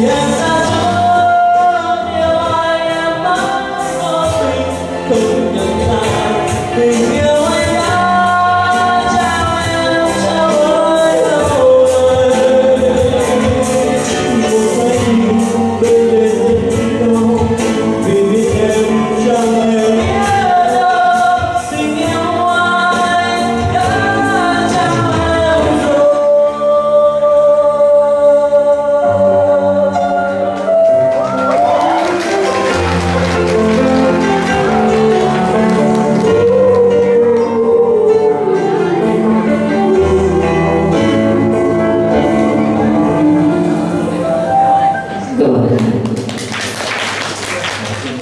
yes.